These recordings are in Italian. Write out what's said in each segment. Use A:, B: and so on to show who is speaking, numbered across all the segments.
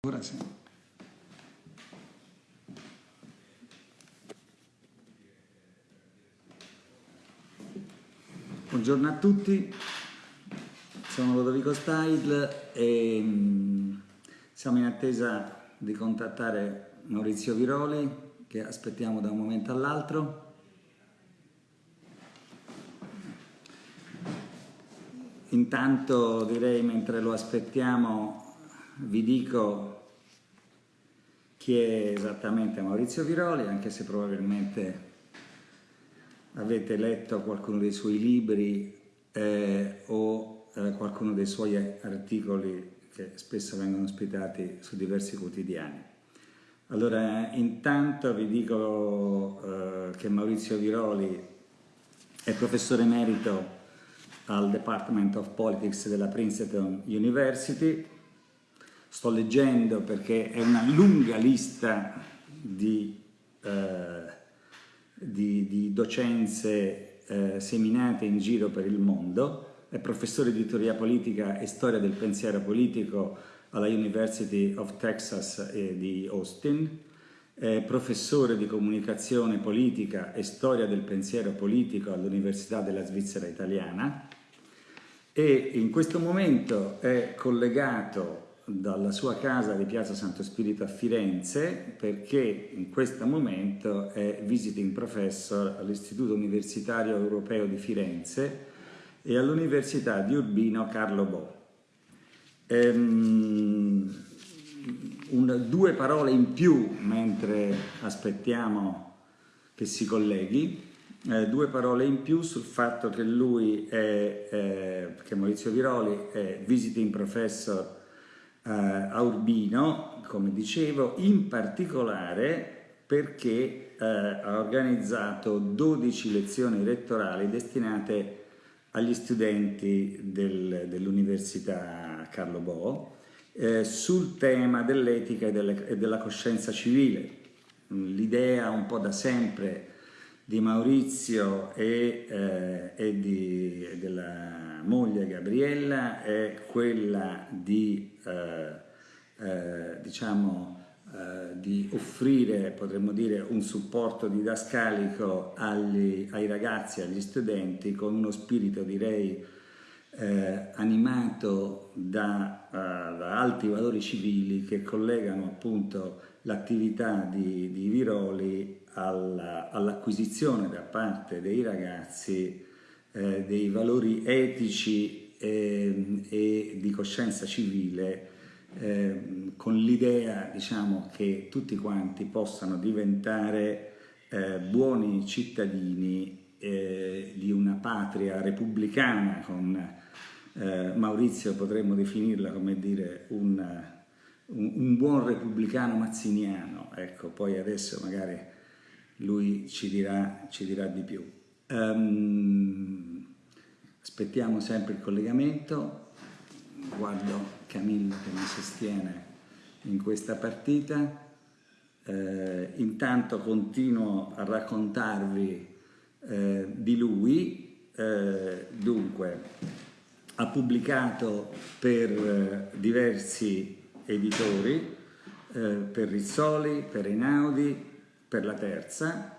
A: Sì. Buongiorno a tutti, sono Lodovico Stail e mm, siamo in attesa di contattare Maurizio Viroli che aspettiamo da un momento all'altro. Intanto direi mentre lo aspettiamo vi dico chi è esattamente Maurizio Viroli, anche se probabilmente avete letto qualcuno dei suoi libri eh, o eh, qualcuno dei suoi articoli che spesso vengono ospitati su diversi quotidiani. Allora, intanto vi dico eh, che Maurizio Viroli è professore emerito al Department of Politics della Princeton University, sto leggendo perché è una lunga lista di, eh, di, di docenze eh, seminate in giro per il mondo, è professore di teoria politica e storia del pensiero politico alla University of Texas di Austin, è professore di comunicazione politica e storia del pensiero politico all'Università della Svizzera Italiana. E in questo momento è collegato dalla sua casa di Piazza Santo Spirito a Firenze perché in questo momento è visiting professor all'Istituto Universitario Europeo di Firenze e all'Università di Urbino Carlo Bo. Ehm, un, due parole in più mentre aspettiamo che si colleghi, eh, due parole in più sul fatto che lui è, eh, che Maurizio Viroli è visiting professor eh, a Urbino, come dicevo, in particolare perché eh, ha organizzato 12 lezioni elettorali destinate agli studenti del, dell'Università Carlo Bo eh, sul tema dell'etica e, e, della coscienza civile. L'idea un po' da sempre di Maurizio e, eh, e, di, della moglie Gabriella è quella di eh, eh, diciamo, eh, di offrire, potremmo dire, un supporto didascalico agli, ai ragazzi, agli studenti, con uno spirito, direi, eh, animato da, uh, da, alti valori civili che collegano appunto l'attività di, di, Viroli all'acquisizione all da parte dei ragazzi eh, dei valori etici eh, e di coscienza civile eh, con l'idea diciamo, che tutti quanti possano diventare eh, buoni cittadini eh, di una patria repubblicana con Maurizio potremmo definirla come dire un, un, un buon repubblicano mazziniano. Ecco poi adesso magari lui ci dirà, ci dirà di più. Um, Aspettiamo sempre il collegamento, guardo Camillo che mi sostiene in questa partita, eh, intanto continuo a raccontarvi eh, di lui, eh, dunque ha pubblicato per eh, diversi editori, eh, per Rizzoli, per Einaudi, per La Terza,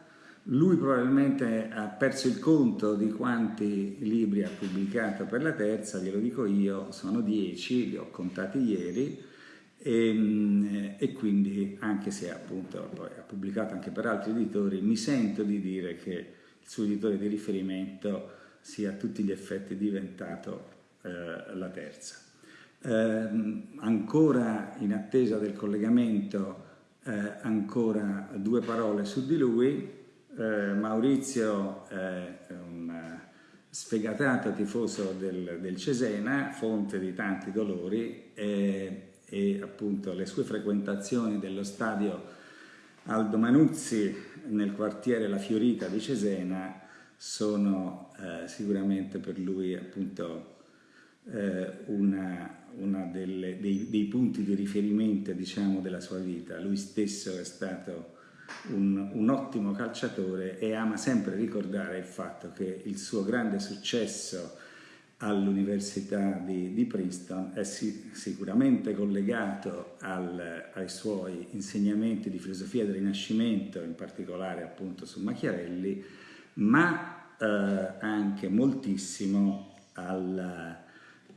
A: lui probabilmente ha perso il conto di quanti libri ha pubblicato per la terza, glielo dico io, sono dieci, li ho contati ieri, e, ehm, e, quindi anche se appunto poi ha pubblicato anche per altri editori, mi sento di dire che il suo editore di riferimento sia a tutti gli effetti diventato eh, la terza. Eh, ancora in attesa del collegamento, eh, ancora due parole su di lui, eh, Maurizio è un eh, sfegatato tifoso del, del, Cesena, fonte di tanti dolori e, e appunto le sue frequentazioni dello stadio Aldo Manuzzi nel quartiere La Fiorita di Cesena sono eh, sicuramente per lui appunto eh, delle, dei, dei, punti di riferimento diciamo della sua vita. Lui stesso è stato un, un, ottimo calciatore e ama sempre ricordare il fatto che il suo grande successo all'Università di, di, Princeton è si, sicuramente collegato al, ai suoi insegnamenti di filosofia del Rinascimento, in particolare appunto su Machiavelli, ma eh, anche moltissimo al,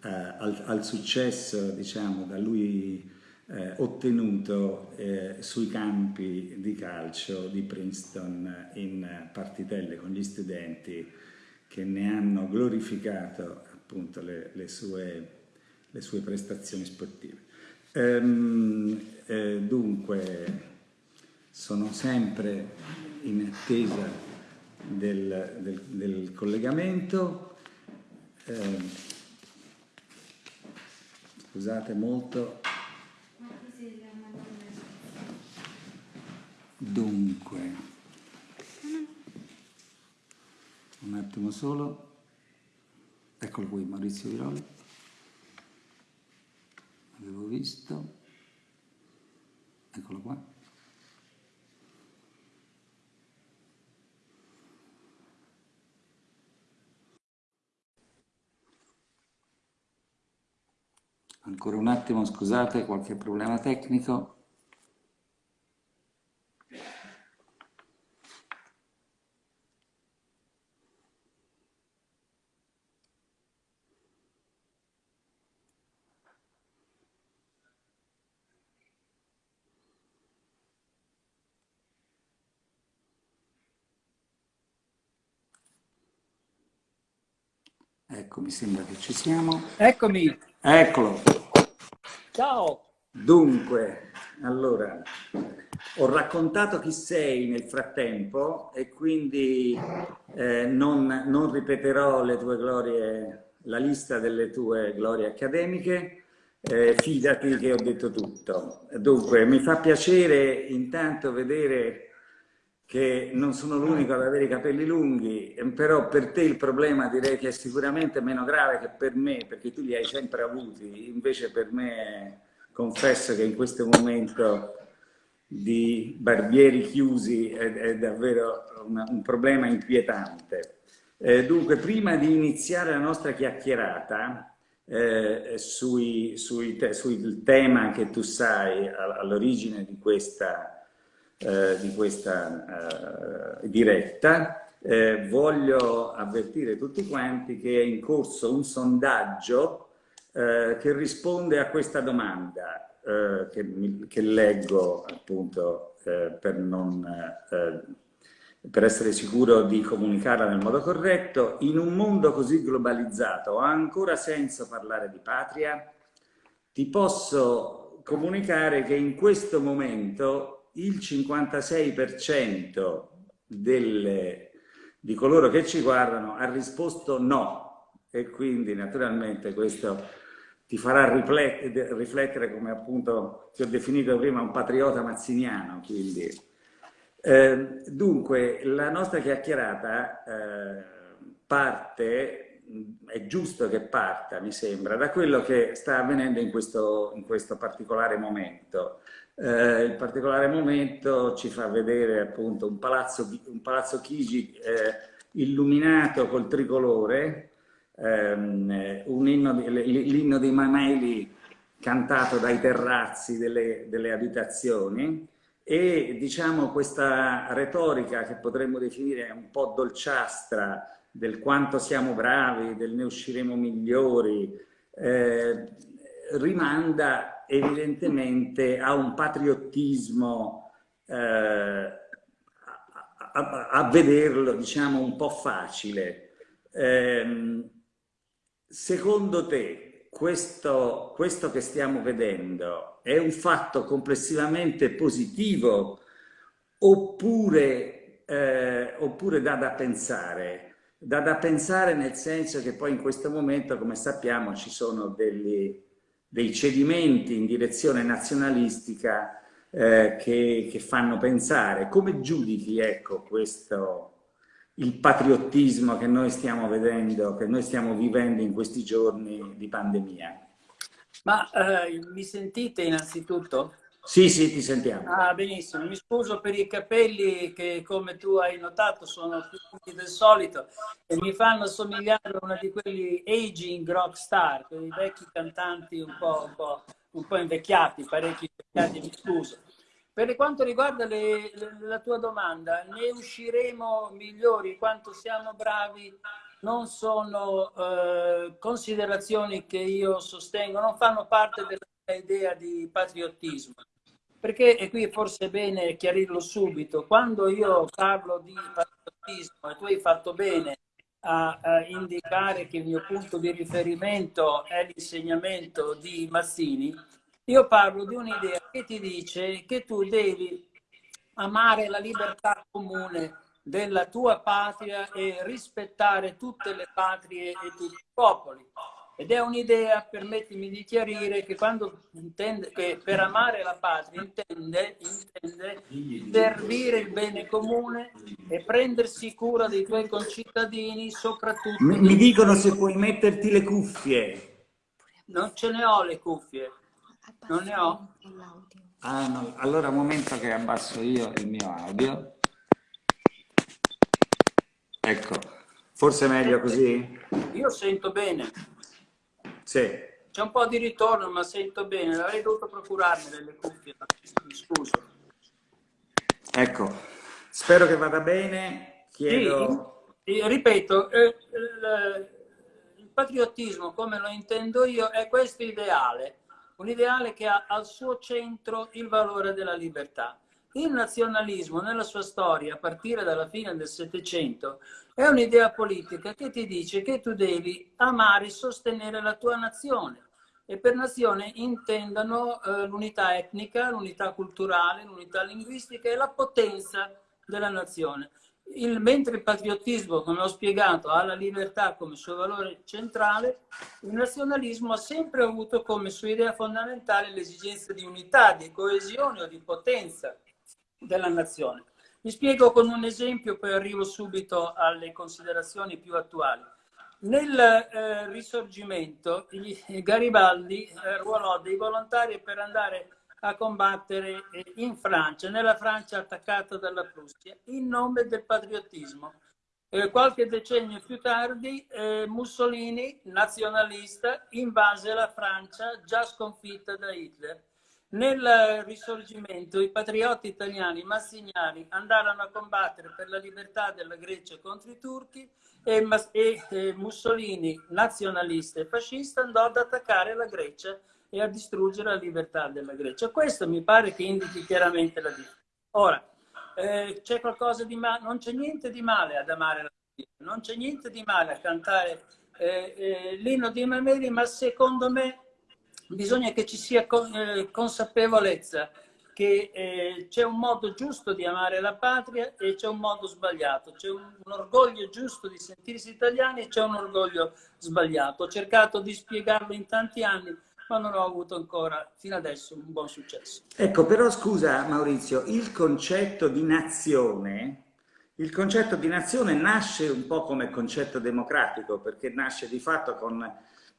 A: eh, al, al successo diciamo, da lui eh, ottenuto eh, sui campi di calcio di Princeton in partitelle con gli studenti che ne hanno glorificato appunto le, le, sue, le sue, prestazioni sportive. Ehm, eh, dunque sono sempre in attesa del, del, del collegamento. Eh, scusate molto. Dunque, un attimo solo. Eccolo qui Maurizio Viroli, avevo visto, eccolo qua. Ancora un attimo, scusate, qualche problema tecnico. Ecco, mi sembra che ci siamo.
B: Eccomi.
A: Eccolo.
B: Ciao.
A: Dunque, allora, ho raccontato chi sei nel frattempo e quindi eh, non, non, ripeterò le tue glorie, la lista delle tue glorie accademiche, eh, fidati che ho detto tutto. Dunque, mi fa piacere intanto vedere che non sono l'unico ad avere i capelli lunghi, però per te il problema direi che è sicuramente meno grave che per me, perché tu li hai sempre avuti, invece per me confesso che in questo momento di barbieri chiusi è, è davvero una, un problema inquietante. Eh, dunque, prima di iniziare la nostra chiacchierata eh, sui, sui te, sul tema che tu sai all'origine di questa eh, di questa eh, diretta, eh, voglio avvertire tutti quanti che è in corso un sondaggio eh, che risponde a questa domanda eh, che, che, leggo appunto per, non, per essere sicuro di comunicarla nel modo corretto. In un mondo così globalizzato ha ancora senso parlare di patria? Ti posso comunicare che in questo momento il 56% delle, di coloro che ci guardano ha risposto no e quindi naturalmente questo ti farà riflettere come appunto ti ho definito prima un patriota mazziniano. Eh, dunque, la nostra chiacchierata eh, parte, è giusto che parta, mi sembra, da quello che sta avvenendo in questo, in questo particolare momento. Eh, il particolare momento ci fa vedere appunto un palazzo, un palazzo Chigi eh, illuminato col tricolore, ehm, l'inno dei Mameli cantato dai terrazzi delle, delle abitazioni. E diciamo questa retorica che potremmo definire un po' dolciastra del quanto siamo bravi, del ne usciremo migliori, eh, rimanda evidentemente ha un patriottismo eh, a, a, vederlo diciamo un po' facile. Eh, secondo te questo, questo che stiamo vedendo è un fatto complessivamente positivo oppure, eh, oppure dà da pensare? Dà da pensare nel senso che poi in questo momento, come sappiamo, ci sono degli, dei cedimenti in direzione nazionalistica eh, che, che, fanno pensare. Come giudichi ecco, questo, il patriottismo che noi stiamo vedendo, che noi stiamo vivendo in questi giorni di pandemia?
B: Ma eh, mi sentite innanzitutto?
A: Sì, sì, ti sentiamo.
B: Ah, benissimo. Mi scuso per i capelli che, come tu hai notato, sono più lunghi del solito e mi fanno somigliare a una di quelli aging rock star, quei vecchi cantanti un po', un po', un po invecchiati, parecchi invecchiati, mi scuso. Per quanto riguarda le, la tua domanda, ne usciremo migliori quanto siamo bravi non sono eh, considerazioni che io sostengo, non fanno parte della idea di patriottismo. Perché, e qui forse è bene chiarirlo subito, quando io parlo di patriottismo, e tu hai fatto bene a, a indicare che il mio punto di riferimento è l'insegnamento di Mazzini, io parlo di un'idea che ti dice che tu devi amare la libertà comune della tua patria e rispettare tutte le patrie e tutti i popoli. Ed è un'idea, permettimi di chiarire, che quando intende che per amare la patria intende, intende servire il bene comune e prendersi cura dei tuoi concittadini, soprattutto...
A: Mi, mi dicono se puoi metterti le cuffie.
B: Non ce ne ho le cuffie. Non ne ho?
A: Ah, no. Allora un momento che abbasso io il mio audio. Ecco, forse è meglio così?
B: Io sento bene.
A: Sì.
B: C'è un po' di ritorno, ma sento bene. Avrei dovuto procurarmi le cuffie, mi scuso.
A: Ecco, spero che vada bene. Chiedo...
B: Sì, ripeto, eh, il, il patriottismo, come lo intendo io, è questo ideale un ideale che ha al suo centro il valore della libertà. Il nazionalismo nella sua storia, a partire dalla fine del Settecento, è un'idea politica che ti dice che tu devi amare e sostenere la tua nazione. E per nazione intendano eh, l'unità etnica, l'unità culturale, l'unità linguistica e la potenza della nazione il, mentre il patriottismo, come ho spiegato, ha la libertà come suo valore centrale, il nazionalismo ha sempre avuto come sua idea fondamentale l'esigenza di unità, di coesione o di potenza della nazione. Mi spiego con un esempio, poi arrivo subito alle considerazioni più attuali. Nel eh, risorgimento, Garibaldi eh, ruolò dei volontari per andare a combattere eh, in Francia, nella Francia attaccata dalla Prussia, in nome del patriottismo. Eh, qualche decennio più tardi eh, Mussolini, nazionalista, invase la Francia già sconfitta da Hitler. Nel risorgimento i patrioti italiani massignani andarono a combattere per la libertà della Grecia contro i turchi e, e, e Mussolini, nazionalista e fascista, andò ad attaccare la Grecia e a distruggere la libertà della Grecia. Questo mi pare che indichi chiaramente la differenza. Ora, eh, c'è qualcosa di male, non c'è niente di male ad amare la Bibbia, non c'è niente di male a cantare eh, eh, l'inno di Mameli, ma secondo me bisogna che ci sia eh, consapevolezza che eh, c'è un modo giusto di amare la patria e c'è un modo sbagliato, c'è un, un, orgoglio giusto di sentirsi italiani e c'è un orgoglio sbagliato. Ho cercato di spiegarlo in tanti anni, ma non ho avuto ancora fino adesso un buon successo.
A: Ecco, però scusa Maurizio, il concetto di nazione, il concetto di nazione nasce un po' come concetto democratico, perché nasce di fatto con,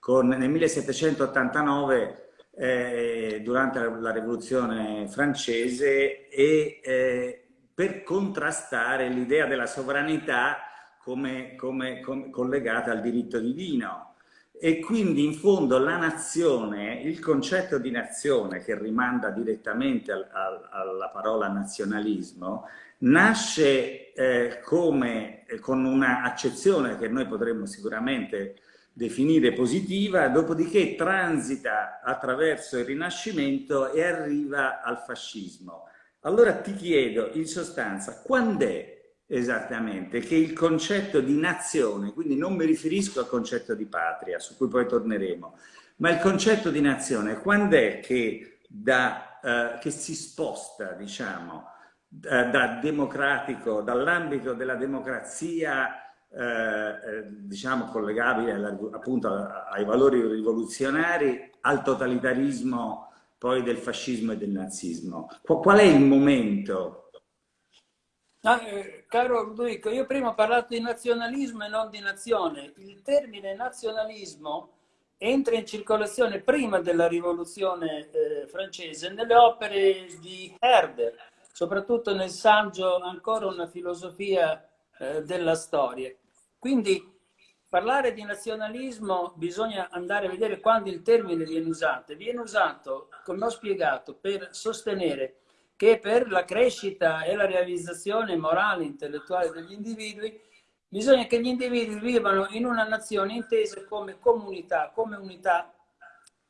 A: con nel 1789 eh, durante la rivoluzione francese e eh, per contrastare l'idea della sovranità come, come, come collegata al diritto divino. E quindi in fondo la nazione, il concetto di nazione che rimanda direttamente al, al, alla parola nazionalismo, nasce eh, come, con un'accezione che noi potremmo sicuramente definire positiva, dopodiché transita attraverso il Rinascimento e arriva al fascismo. Allora ti chiedo, in sostanza, quando è Esattamente, che il concetto di nazione, quindi non mi riferisco al concetto di patria, su cui poi torneremo, ma il concetto di nazione, quando è che, da, eh, che si sposta, diciamo, da, da democratico, dall'ambito della democrazia, eh, eh diciamo, collegabile appunto ai valori rivoluzionari, al totalitarismo poi del fascismo e del nazismo. Qual è il momento
B: No, eh, caro Ludovico, io prima ho parlato di nazionalismo e non di nazione. Il termine nazionalismo entra in circolazione prima della rivoluzione eh, francese nelle opere di Herder, soprattutto nel saggio Ancora una filosofia eh, della storia. Quindi parlare di nazionalismo bisogna andare a vedere quando il termine viene usato. Viene usato, come ho spiegato, per sostenere che per la crescita e la realizzazione morale e intellettuale degli individui bisogna che gli individui vivano in una nazione intesa come comunità, come unità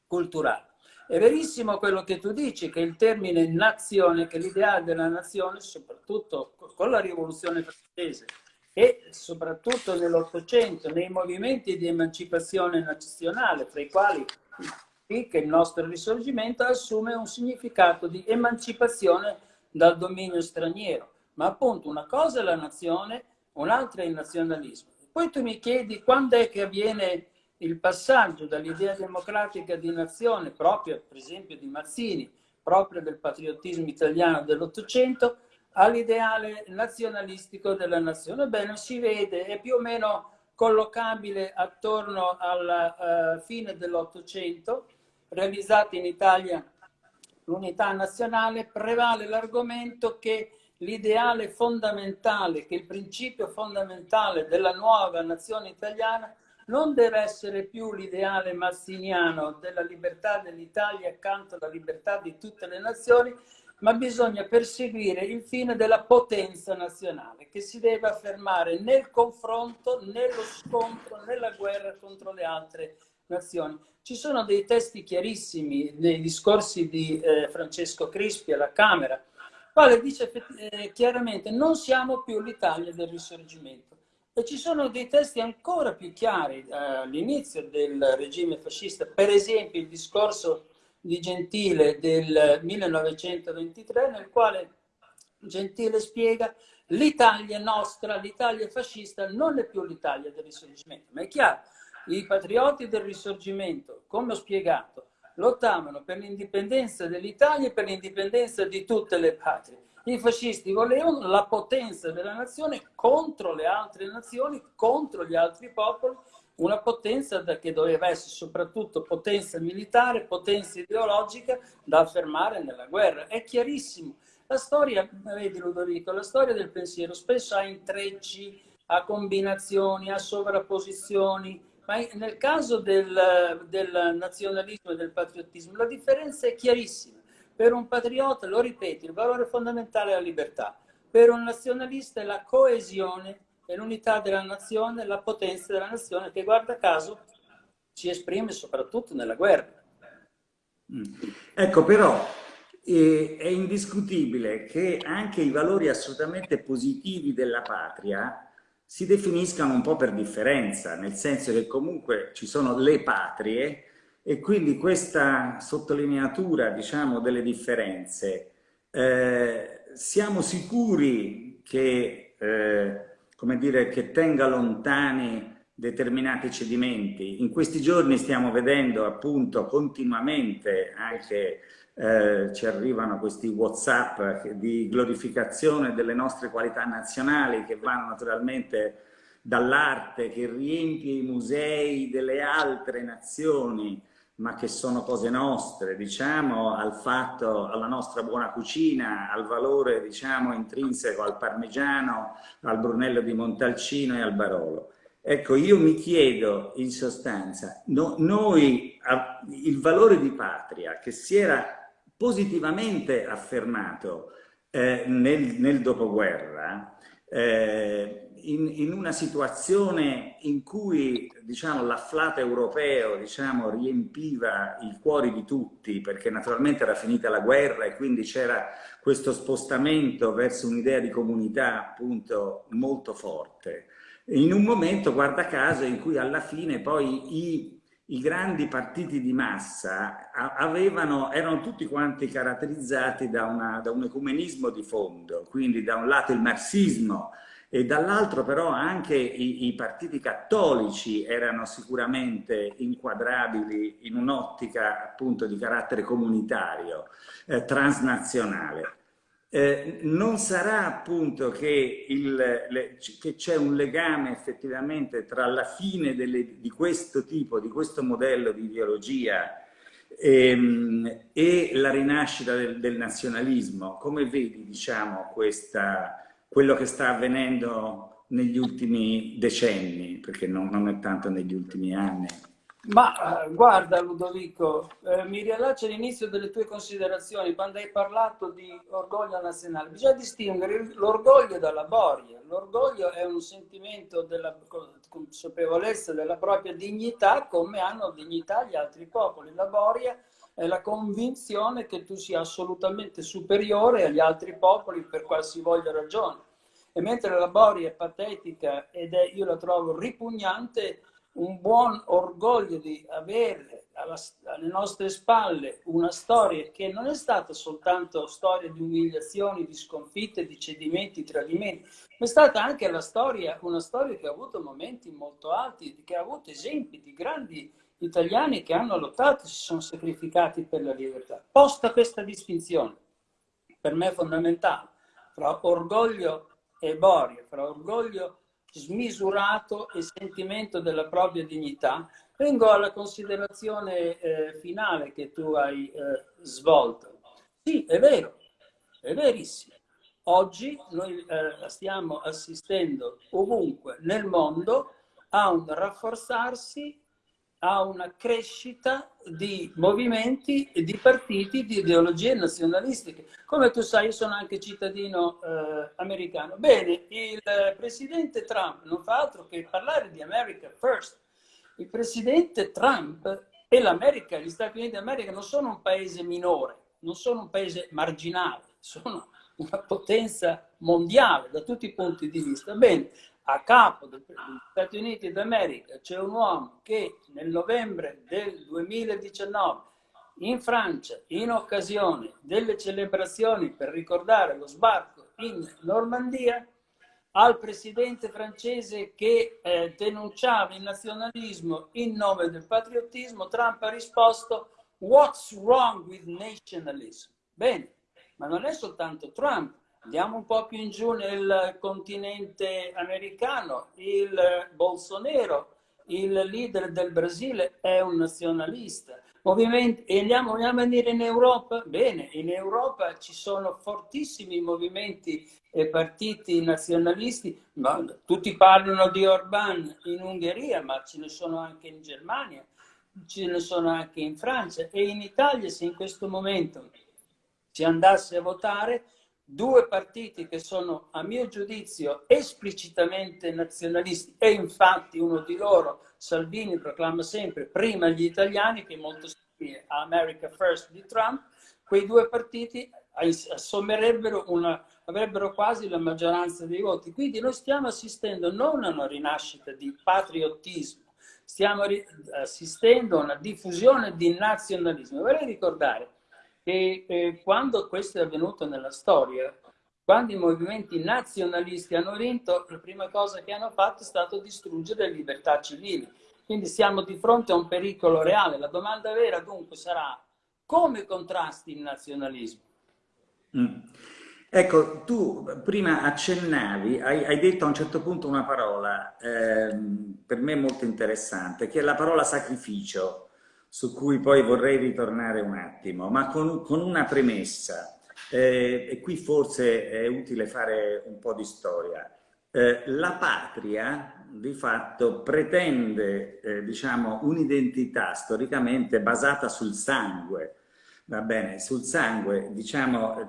B: culturale. È verissimo quello che tu dici, che il termine nazione, che l'ideale della nazione, soprattutto con la rivoluzione francese e soprattutto nell'Ottocento, nei movimenti di emancipazione nazionale, tra i quali che il nostro risorgimento assume un significato di emancipazione dal dominio straniero. Ma appunto una cosa è la nazione, un'altra è il nazionalismo. Poi tu mi chiedi quando è che avviene il passaggio dall'idea democratica di nazione, proprio per esempio di Mazzini, proprio del patriottismo italiano dell'Ottocento, all'ideale nazionalistico della nazione. Bene, si vede, è più o meno collocabile attorno alla uh, fine dell'Ottocento, realizzata in Italia l'unità nazionale, prevale l'argomento che l'ideale fondamentale, che il principio fondamentale della nuova nazione italiana non deve essere più l'ideale massiniano della libertà dell'Italia accanto alla libertà di tutte le nazioni, ma bisogna perseguire il fine della potenza nazionale, che si deve affermare nel confronto, nello scontro, nella guerra contro le altre nazioni. Ci sono dei testi chiarissimi nei discorsi di eh, Francesco Crispi alla Camera, quale dice eh, chiaramente non siamo più l'Italia del risorgimento. E ci sono dei testi ancora più chiari eh, all'inizio del regime fascista, per esempio il discorso di Gentile del 1923, nel quale Gentile spiega l'Italia nostra, l'Italia fascista non è più l'Italia del risorgimento, ma è chiaro, i patrioti del risorgimento, come ho spiegato, lottavano per l'indipendenza dell'Italia e per l'indipendenza di tutte le patrie. I fascisti volevano la potenza della nazione contro le altre nazioni, contro gli altri popoli, una potenza che doveva essere soprattutto potenza militare, potenza ideologica da affermare nella guerra. È chiarissimo. La storia, vedi Ludovico, la storia del pensiero spesso ha intrecci, ha combinazioni, ha sovrapposizioni, ma nel caso del, del nazionalismo e del patriottismo la differenza è chiarissima. Per un patriota, lo ripeto, il valore fondamentale è la libertà. Per un nazionalista è la coesione e l'unità della nazione, la potenza della nazione che guarda caso si esprime soprattutto nella guerra.
A: Mm. Ecco però eh, è indiscutibile che anche i valori assolutamente positivi della patria si definiscano un po' per differenza, nel senso che comunque ci sono le patrie e quindi questa sottolineatura diciamo, delle differenze eh, siamo sicuri che eh, come dire, che tenga lontani determinati cedimenti. In questi giorni stiamo vedendo appunto continuamente anche eh, ci arrivano questi whatsapp di glorificazione delle nostre qualità nazionali che vanno naturalmente dall'arte che riempie i musei delle altre nazioni ma che sono cose nostre, diciamo, al fatto, alla nostra buona cucina, al valore, diciamo, intrinseco al parmigiano, al brunello di Montalcino e al Barolo. Ecco, io mi chiedo in sostanza, no, noi, il valore di patria che si era positivamente affermato eh, nel, nel, dopoguerra, eh, in, in, una situazione in cui diciamo, l'afflato europeo diciamo, riempiva i cuori di tutti, perché naturalmente era finita la guerra e quindi c'era questo spostamento verso un'idea di comunità appunto molto forte, in un momento, guarda caso, in cui alla fine poi i, i grandi partiti di massa avevano, erano tutti quanti caratterizzati da, una, da un ecumenismo di fondo, quindi da un lato il marxismo, e dall'altro però anche i, i, partiti cattolici erano sicuramente inquadrabili in un'ottica appunto di carattere comunitario, eh, transnazionale. eh, non sarà appunto che, c'è un legame effettivamente tra la fine delle, di questo tipo, di questo modello di ideologia ehm, e la rinascita del, del, nazionalismo. Come vedi, diciamo, questa, quello che sta avvenendo negli ultimi decenni, perché non, non è tanto negli ultimi anni?
B: Ma eh, guarda Ludovico, eh, mi riallaccio all'inizio delle tue considerazioni quando hai parlato di orgoglio nazionale. Bisogna distinguere l'orgoglio dalla boria. L'orgoglio è un sentimento della consapevolezza della propria dignità come hanno dignità gli altri popoli. La boria è la convinzione che tu sia assolutamente superiore agli altri popoli per qualsivoglia ragione. E mentre la boria è patetica ed è, io la trovo ripugnante, un buon orgoglio di avere alla, alle nostre spalle una storia che non è stata soltanto storia di umiliazioni, di sconfitte, di cedimenti, tradimenti, ma è stata anche storia, una storia che ha avuto momenti molto alti, che ha avuto esempi di grandi italiani che hanno lottato si sono sacrificati per la libertà. Posta questa distinzione, per me fondamentale, fra orgoglio e boria, fra orgoglio smisurato e sentimento della propria dignità, vengo alla considerazione eh, finale che tu hai eh, svolto. Sì, è vero, è verissimo. Oggi noi eh, stiamo assistendo ovunque nel mondo a un rafforzarsi a una crescita di movimenti di partiti di ideologie nazionalistiche. Come tu sai, io sono anche cittadino eh, americano. Bene, il presidente Trump non fa altro che parlare di America First. Il presidente Trump e l'America, gli Stati Uniti d'America non sono un paese minore, non sono un paese marginale, sono una potenza mondiale da tutti i punti di vista. Bene, a capo degli Stati Uniti d'America c'è un uomo che nel novembre del 2019 in Francia, in occasione delle celebrazioni per ricordare lo sbarco in Normandia, al presidente francese che eh, denunciava il nazionalismo in nome del patriottismo, Trump ha risposto What's wrong with nationalism? Bene, ma non è soltanto Trump, Andiamo un po' più in giù nel continente americano, il Bolsonaro, il leader del Brasile, è un nazionalista. Movimenti, e andiamo, andiamo a dire in Europa? Bene, in Europa ci sono fortissimi movimenti e partiti nazionalisti, ma tutti parlano di Orban in Ungheria, ma ce ne sono anche in Germania, ce ne sono anche in Francia e in Italia se in questo momento si andasse a votare due partiti che sono a mio giudizio esplicitamente nazionalisti e infatti uno di loro, Salvini, proclama sempre prima gli italiani che molto simile a America First di Trump, quei due partiti assommerebbero una, avrebbero quasi la maggioranza dei voti. Quindi noi stiamo assistendo non a una rinascita di patriottismo, stiamo assistendo a una diffusione di nazionalismo. Vorrei ricordare e eh, quando questo è avvenuto nella storia, quando i movimenti nazionalisti hanno vinto, la prima cosa che hanno fatto è stato distruggere le libertà civili. Quindi siamo di fronte a un pericolo reale. La domanda vera dunque sarà come contrasti il nazionalismo?
A: Mm. Ecco, tu prima accennavi, hai, hai, detto a un certo punto una parola eh, per me molto interessante, che è la parola sacrificio su cui poi vorrei ritornare un attimo, ma con, con una premessa, eh, e qui forse è utile fare un po' di storia. Eh, la patria, di fatto, pretende, eh, diciamo, un'identità storicamente basata sul sangue, va bene, sul sangue, diciamo,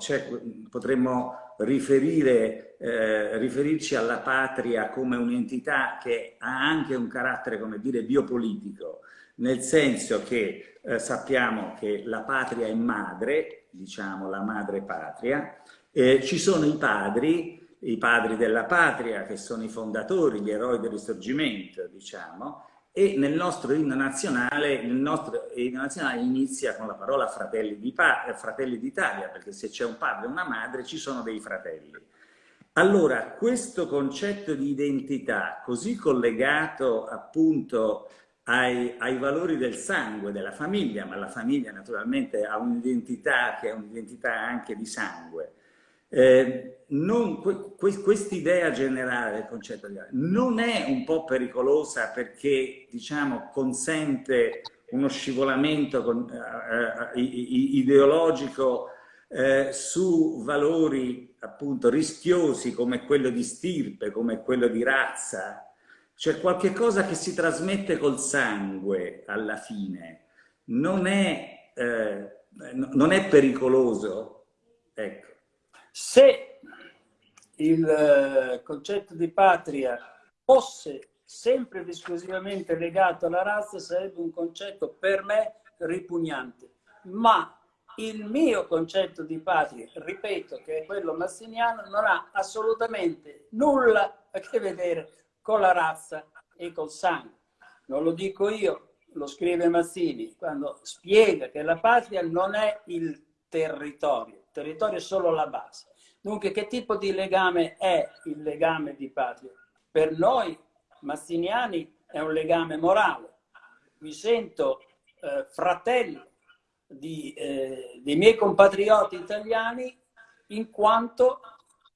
A: potremmo riferire, eh, riferirci alla patria come un'entità che ha anche un carattere, come dire, biopolitico, nel senso che eh, sappiamo che la patria è madre, diciamo la madre patria, eh, ci sono i padri, i padri della patria che sono i fondatori, gli eroi del risorgimento, diciamo, e nel nostro inno nazionale, il nostro inno nazionale inizia con la parola fratelli d'Italia, perché se c'è un padre e una madre ci sono dei fratelli. Allora, questo concetto di identità, così collegato appunto ai, ai, valori del sangue, della famiglia, ma la famiglia naturalmente ha un'identità che è un'identità anche di sangue. Eh, Quest'idea generale del concetto di non è un po' pericolosa perché, diciamo, consente uno scivolamento con, eh, eh ideologico eh, su valori appunto rischiosi come quello di stirpe, come quello di razza, cioè qualche cosa che si trasmette col sangue alla fine, non è, eh, non è pericoloso? Ecco.
B: Se il eh, concetto di patria fosse sempre ed esclusivamente legato alla razza, sarebbe un concetto per me ripugnante. Ma il mio concetto di patria, ripeto che è quello massiniano, non ha assolutamente nulla a che vedere con la razza e col sangue. Non lo dico io, lo scrive Mazzini quando spiega che la patria non è il territorio, il territorio è solo la base. Dunque, che tipo di legame è il legame di patria? Per noi mazziniani è un legame morale. Mi sento eh, fratello di, eh, dei miei compatrioti italiani in quanto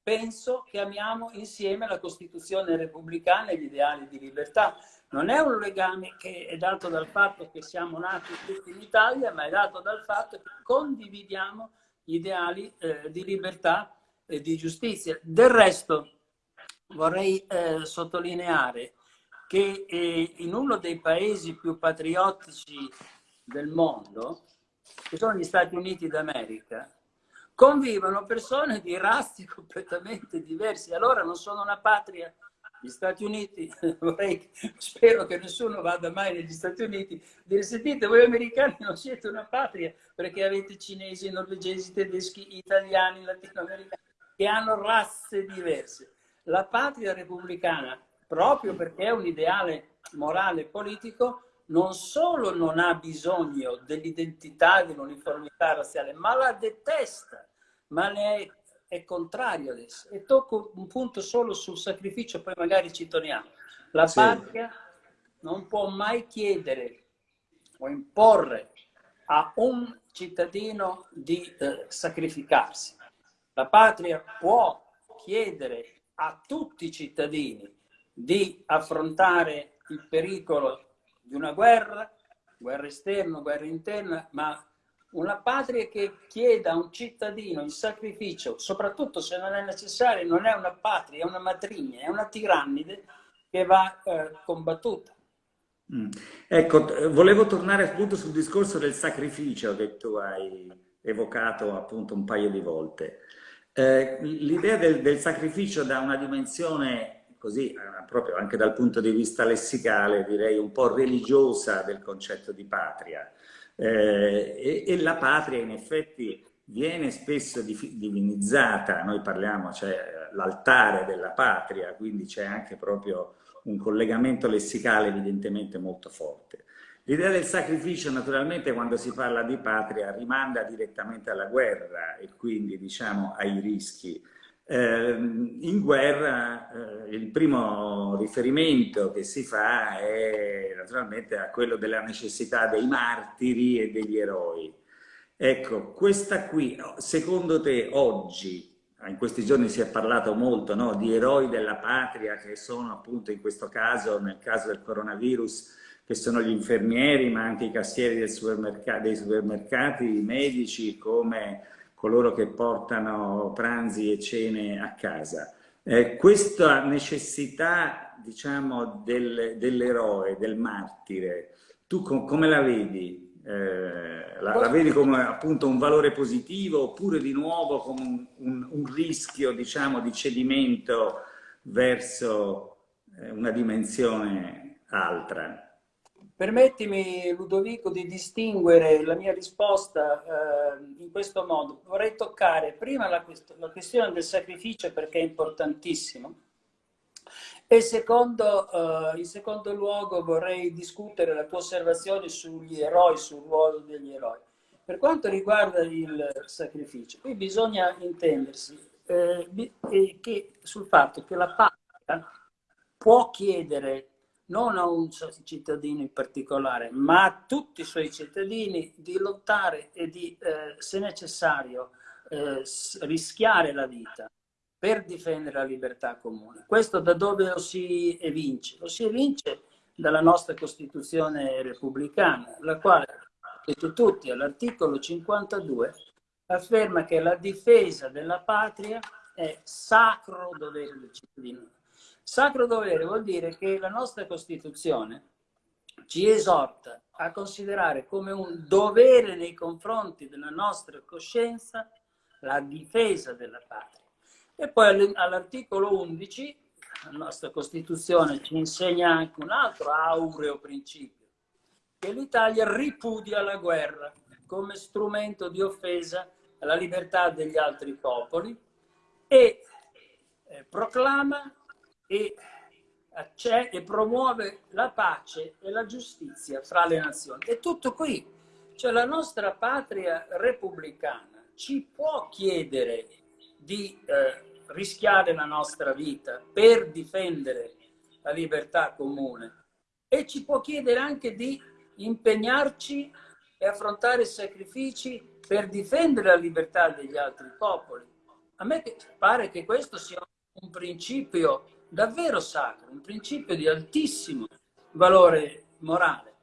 B: penso che amiamo insieme la Costituzione repubblicana e gli ideali di libertà. Non è un legame che è dato dal fatto che siamo nati tutti in Italia, ma è dato dal fatto che condividiamo gli ideali eh, di libertà e di giustizia. Del resto vorrei eh, sottolineare che eh, in uno dei paesi più patriottici del mondo, che sono gli Stati Uniti d'America, convivono persone di razze completamente diverse. Allora non sono una patria. Gli Stati Uniti, vorrei, spero che nessuno vada mai negli Stati Uniti, dire sentite voi americani non siete una patria perché avete cinesi, norvegesi, tedeschi, italiani, latinoamericani che hanno razze diverse. La patria repubblicana, proprio perché è un ideale morale e politico, non solo non ha bisogno dell'identità, dell'uniformità razziale, ma la detesta, ma ne è, è contrario adesso. E tocco un punto solo sul sacrificio, poi magari ci torniamo. La sì. patria non può mai chiedere o imporre a un cittadino di eh, sacrificarsi. La patria può chiedere a tutti i cittadini di affrontare il pericolo di una guerra, guerra esterna, guerra interna, ma una patria che chieda a un cittadino il sacrificio, soprattutto se non è necessario, non è una patria, è una matrigna, è una tirannide che va eh, combattuta.
A: Mm. Ecco, volevo tornare appunto sul discorso del sacrificio che tu hai evocato appunto un paio di volte. Eh, L'idea del, del sacrificio da una dimensione così eh, proprio anche dal punto di vista lessicale, direi un po' religiosa del concetto di patria. Eh, e, e, la patria in effetti viene spesso divinizzata, noi parliamo, cioè l'altare della patria, quindi c'è anche proprio un collegamento lessicale evidentemente molto forte. L'idea del sacrificio naturalmente quando si parla di patria rimanda direttamente alla guerra e quindi diciamo ai rischi eh, in guerra eh, il primo riferimento che si fa è naturalmente a quello della necessità dei martiri e degli eroi. Ecco, questa qui, secondo te oggi, in questi giorni si è parlato molto no, di eroi della patria che sono appunto in questo caso, nel caso del coronavirus, che sono gli infermieri ma anche i cassieri supermerc dei supermercati, i medici come coloro che portano pranzi e cene a casa. Eh, questa necessità, diciamo, del, dell'eroe, del martire, tu com come la vedi? Eh, la, la, vedi come appunto un valore positivo oppure di nuovo come un, un, un rischio, diciamo, di cedimento verso eh, una dimensione altra?
B: Permettimi, Ludovico, di distinguere la mia risposta eh, in questo modo. Vorrei toccare prima la, la, questione del sacrificio perché è importantissimo e secondo, eh, in secondo luogo vorrei discutere la tua osservazione sugli eroi, sul ruolo degli eroi. Per quanto riguarda il sacrificio, qui bisogna intendersi eh, che, sul fatto che la patria può chiedere non a un cittadino in particolare, ma a tutti i suoi cittadini di lottare e di, eh, se necessario, eh, rischiare la vita per difendere la libertà comune. Questo da dove lo si evince? Lo si evince dalla nostra Costituzione repubblicana, la quale, detto tutti, all'articolo 52 afferma che la difesa della patria è sacro dovere del cittadino. Sacro dovere vuol dire che la nostra Costituzione ci esorta a considerare come un dovere nei confronti della nostra coscienza la difesa della patria. E poi all'articolo 11 la nostra Costituzione ci insegna anche un altro aureo principio, che l'Italia ripudia la guerra come strumento di offesa alla libertà degli altri popoli e eh, proclama e, e promuove la pace e la giustizia fra le nazioni. È tutto qui. Cioè la nostra patria repubblicana ci può chiedere di eh, rischiare la nostra vita per difendere la libertà comune e ci può chiedere anche di impegnarci e affrontare sacrifici per difendere la libertà degli altri popoli. A me pare che questo sia un principio davvero sacro, un principio di altissimo valore morale.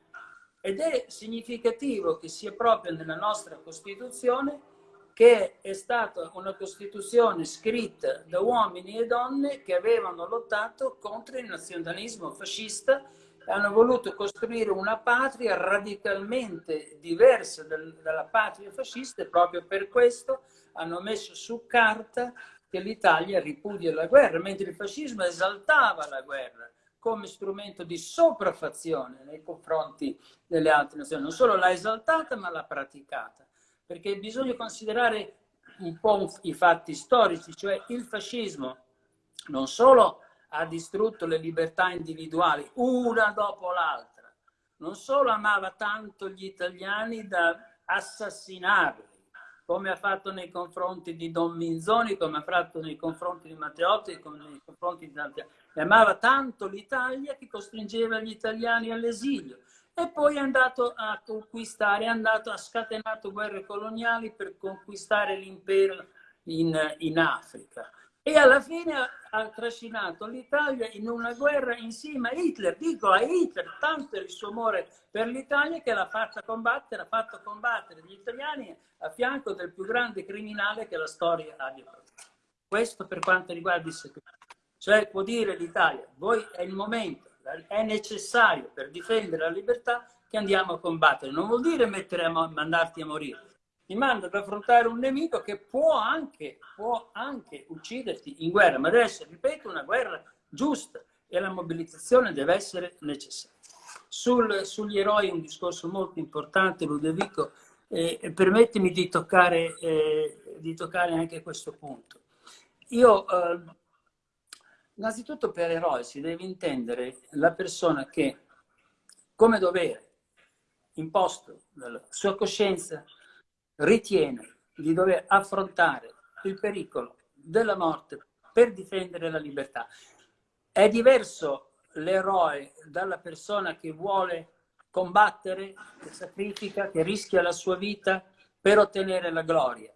B: Ed è significativo che sia proprio nella nostra Costituzione che è stata una Costituzione scritta da uomini e donne che avevano lottato contro il nazionalismo fascista e hanno voluto costruire una patria radicalmente diversa dalla patria fascista e proprio per questo hanno messo su carta che l'Italia ripudia la guerra, mentre il fascismo esaltava la guerra come strumento di sopraffazione nei confronti delle altre nazioni. Non solo l'ha esaltata, ma l'ha praticata perché bisogna considerare un po' i fatti storici, cioè il fascismo non solo ha distrutto le libertà individuali una dopo l'altra, non solo amava tanto gli italiani da assassinarli, come ha fatto nei confronti di Don Minzoni, come ha fatto nei confronti di Matteotti, come nei confronti di altri, amava tanto l'Italia che costringeva gli italiani all'esilio e poi è andato a conquistare, è andato, ha scatenato guerre coloniali per conquistare l'impero in, in Africa. E alla fine ha, trascinato l'Italia in una guerra insieme a Hitler. Dico a Hitler, tanto il suo amore per l'Italia che l'ha fatta combattere, ha fatto combattere gli italiani a fianco del più grande criminale che la storia abbia prodotto. Questo per quanto riguarda il segreto. Cioè può dire l'Italia, voi è il momento è necessario per difendere la libertà che andiamo a combattere. Non vuol dire a mandarti a morire. Ti manda ad affrontare un nemico che può anche, può anche ucciderti in guerra, ma deve essere, ripeto, una guerra giusta e la mobilitazione deve essere necessaria. Sul, sugli eroi un discorso molto importante, Ludovico, eh, permettimi di toccare, eh, di toccare anche questo punto. Io eh, Innanzitutto per eroe si deve intendere la persona che, come dovere imposto dalla sua coscienza, ritiene di dover affrontare il pericolo della morte per difendere la libertà. È diverso l'eroe dalla persona che vuole combattere, che sacrifica, che rischia la sua vita per ottenere la gloria.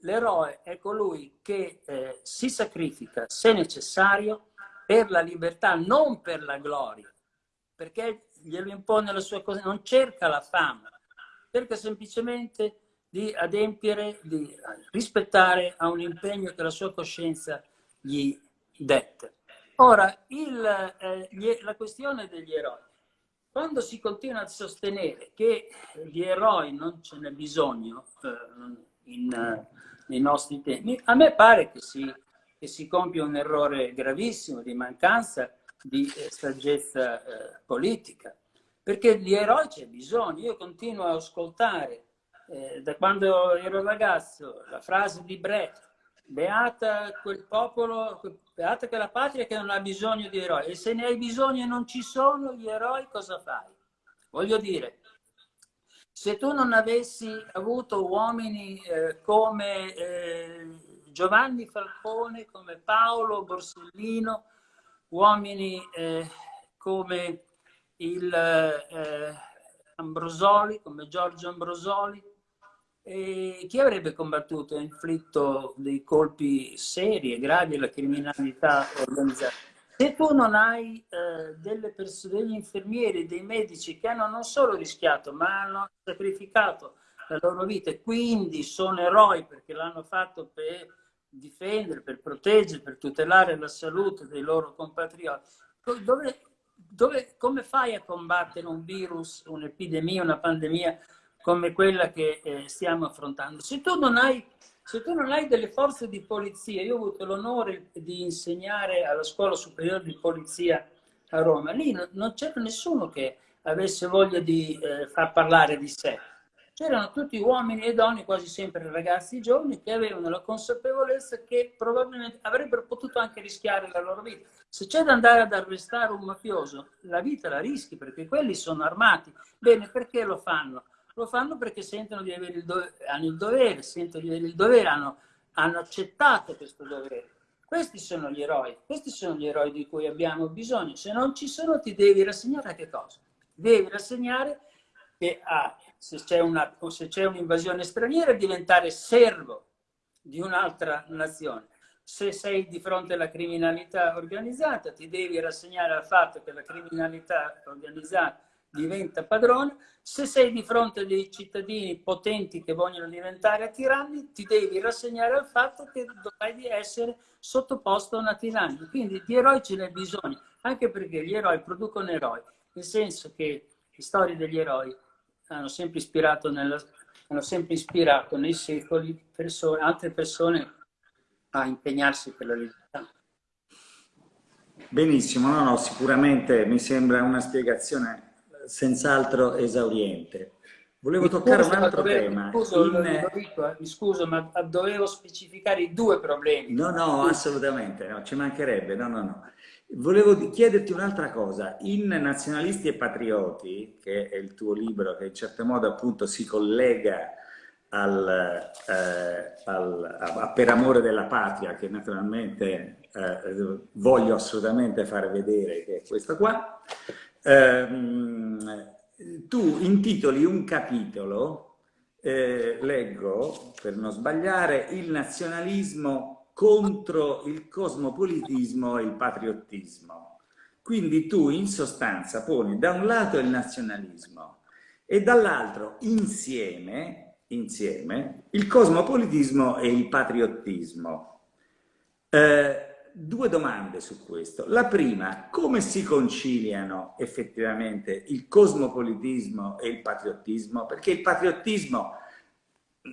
B: L'eroe è colui che eh, si sacrifica, se necessario, per la libertà, non per la gloria, perché glielo impone la sua cosa, non cerca la fama, cerca semplicemente di adempiere, di rispettare a un impegno che la sua coscienza gli detta. Ora, il, eh, gli, la questione degli eroi. Quando si continua a sostenere che gli eroi non ce n'è bisogno eh, in, nei nostri tempi, a me pare che si, che si compie un errore gravissimo di mancanza di eh, saggezza eh, politica, perché di eroi c'è bisogno. Io continuo a ascoltare eh, da quando ero ragazzo la frase di Brecht, beata quel popolo, beata quella patria che non ha bisogno di eroi, e se ne hai bisogno e non ci sono gli eroi, cosa fai? Voglio dire, se tu non avessi avuto uomini eh, come eh, Giovanni Falcone, come Paolo Borsellino, uomini eh, come il eh, Ambrosoli, come Giorgio Ambrosoli, E chi avrebbe combattuto e inflitto dei colpi seri e gravi alla criminalità organizzata? Se tu non hai eh, delle persone, degli infermieri, dei medici che hanno non solo rischiato, ma hanno sacrificato la loro vita e quindi sono eroi perché l'hanno fatto per difendere, per proteggere, per tutelare la salute dei loro compatrioti, dove, dove, come fai a combattere un virus, un'epidemia, una pandemia come quella che eh, stiamo affrontando. Se tu, non hai, se tu non hai delle forze di polizia, io ho avuto l'onore di insegnare alla scuola superiore di polizia a Roma, lì no, non c'era nessuno che avesse voglia di eh, far parlare di sé. C'erano tutti uomini e donne, quasi sempre ragazzi giovani, che avevano la consapevolezza che probabilmente avrebbero potuto anche rischiare la loro vita. Se c'è da andare ad arrestare un mafioso, la vita la rischi perché quelli sono armati. Bene, perché lo fanno? Lo fanno perché sentono di avere il dovere, hanno il dovere, sentono di avere il dovere, hanno, hanno accettato questo dovere. Questi sono gli eroi, questi sono gli eroi di cui abbiamo bisogno. Se non ci sono ti devi rassegnare a che cosa? Devi rassegnare che a, se c'è un'invasione straniera diventare servo di un'altra nazione. Se sei di fronte alla criminalità organizzata ti devi rassegnare al fatto che la criminalità organizzata diventa padrone, se sei di fronte a dei cittadini potenti che vogliono diventare tiranni, ti devi rassegnare al fatto che dovrai essere sottoposto a una tirannia. Quindi di eroi ce n'è bisogno, anche perché gli eroi producono eroi, nel senso che le storie degli eroi hanno sempre ispirato, nella, hanno sempre ispirato nei secoli persone, altre persone a impegnarsi per la libertà.
A: Benissimo, no, no, sicuramente mi sembra una spiegazione senz'altro esauriente. Volevo mi toccare scuso, un altro dovevo, tema.
B: Scuso, In... Eh, mi scuso, ma dovevo specificare i due problemi.
A: No, no, assolutamente, no, ci mancherebbe, no, no, no. Volevo chiederti un'altra cosa. In Nazionalisti e Patrioti, che è il tuo libro che in certo modo appunto si collega al, eh, al, a, Per amore della patria, che naturalmente eh, voglio assolutamente fare vedere che è questo qua, ehm, tu intitoli un capitolo, eh, leggo per non sbagliare, il nazionalismo contro il cosmopolitismo e il patriottismo. Quindi tu in sostanza poni da un lato il nazionalismo e dall'altro insieme, insieme il cosmopolitismo e il patriottismo. Eh, due domande su questo. La prima, come si conciliano effettivamente il cosmopolitismo e il patriottismo? Perché il patriottismo,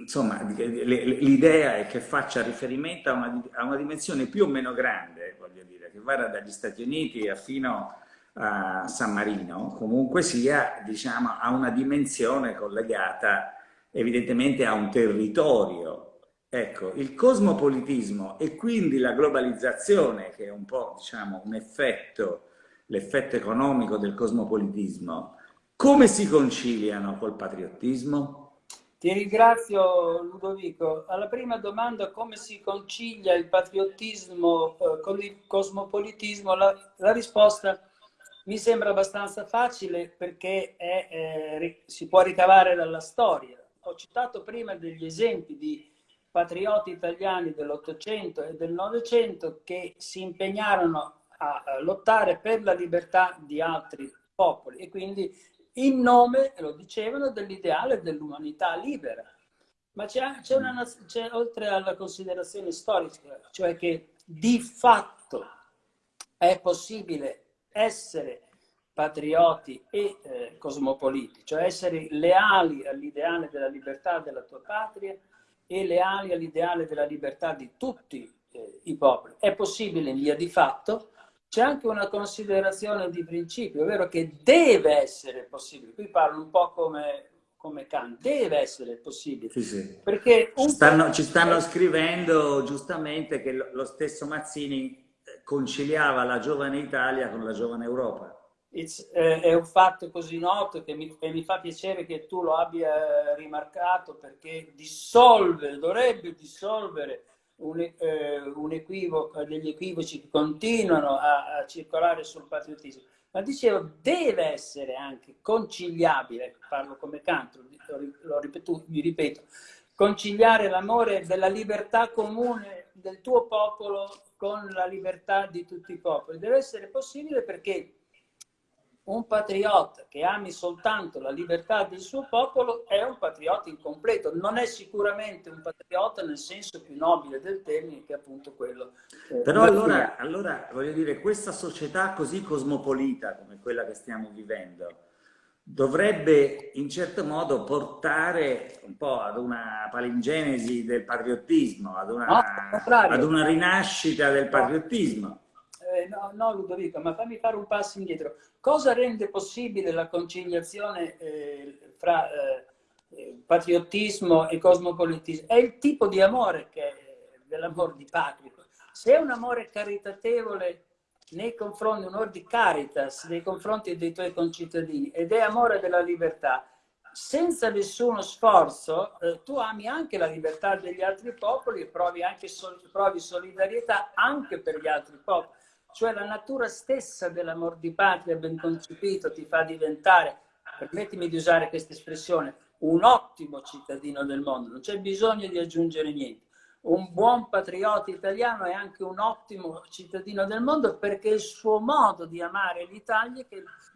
A: insomma, l'idea è che faccia riferimento a una, a una, dimensione più o meno grande, voglio dire, che vada dagli Stati Uniti fino a San Marino, comunque sia, diciamo, a una dimensione collegata evidentemente a un territorio Ecco, il cosmopolitismo e quindi la globalizzazione, che è un po' diciamo, un effetto, l'effetto economico del cosmopolitismo, come si conciliano col patriottismo?
B: Ti ringrazio Ludovico. Alla prima domanda come si concilia il patriottismo eh, con il cosmopolitismo, la, la, risposta mi sembra abbastanza facile perché è, eh, si può ricavare dalla storia. Ho citato prima degli esempi di patrioti italiani dell'Ottocento e del Novecento che si impegnarono a lottare per la libertà di altri popoli e quindi in nome, lo dicevano, dell'ideale dell'umanità libera. Ma c'è, oltre alla considerazione storica, cioè che di fatto è possibile essere patrioti e eh, cosmopoliti, cioè essere leali all'ideale della libertà della tua patria, e leali all'ideale della libertà di tutti eh, i popoli. È possibile in via di fatto, c'è anche una considerazione di principio, ovvero che deve essere possibile. Qui parlo un po' come, come Kant, deve essere possibile.
A: Sì, sì. Perché ci stanno, ci stanno scrivendo giustamente che lo stesso Mazzini eh, conciliava la giovane Italia con la giovane Europa
B: eh, è un fatto così noto che mi, che mi, fa piacere che tu lo abbia rimarcato perché dissolve, dovrebbe dissolvere un, eh, un equivoco, degli equivoci che continuano a, a, circolare sul patriottismo. Ma dicevo, deve essere anche conciliabile, parlo come canto, lo ripeto, mi ripeto, conciliare l'amore della libertà comune del tuo popolo con la libertà di tutti i popoli. Deve essere possibile perché un patriota che ami soltanto la libertà del suo popolo è un patriota incompleto, non è sicuramente un patriota nel senso più nobile del termine che è appunto quello.
A: Eh, Però allora, allora, voglio dire, questa società così cosmopolita come quella che stiamo vivendo dovrebbe in certo modo portare un po' ad una palingenesi del patriottismo, ad una, no, ad una rinascita del patriottismo
B: no, no, Ludovico, ma fammi fare un passo indietro. Cosa rende possibile la conciliazione eh, fra eh, eh patriottismo e cosmopolitismo? È il tipo di amore che è dell'amore di patria. Se è un amore caritatevole nei confronti, un di caritas nei confronti dei tuoi concittadini ed è amore della libertà, senza nessuno sforzo, eh, tu ami anche la libertà degli altri popoli e provi anche sol provi solidarietà anche per gli altri popoli cioè la natura stessa dell'amor di patria ben concepito ti fa diventare, permettimi di usare questa espressione, un ottimo cittadino del mondo, non c'è bisogno di aggiungere niente. Un buon patriota italiano è anche un ottimo cittadino del mondo perché il suo modo di amare l'Italia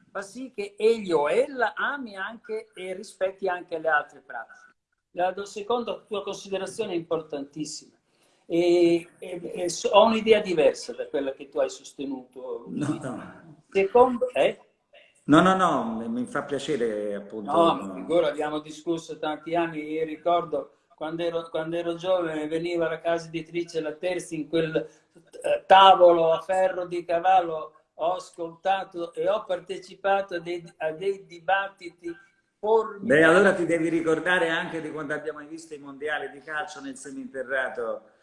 B: fa sì che egli o ella ami anche e rispetti anche le altre pratiche. La seconda tua considerazione è importantissima e, e, e ho un'idea diversa da quella che tu hai sostenuto.
A: No, no.
B: Secondo, eh?
A: No, no, no, mi fa piacere appunto.
B: No, ma figura, abbiamo discusso tanti anni, io ricordo quando ero, quando ero giovane veniva alla casa editrice La Terzi in quel eh, tavolo a ferro di cavallo, ho ascoltato e ho partecipato a dei, a dei dibattiti
A: formidabili. Beh, allora ti devi ricordare anche di quando abbiamo visto i mondiali di calcio nel seminterrato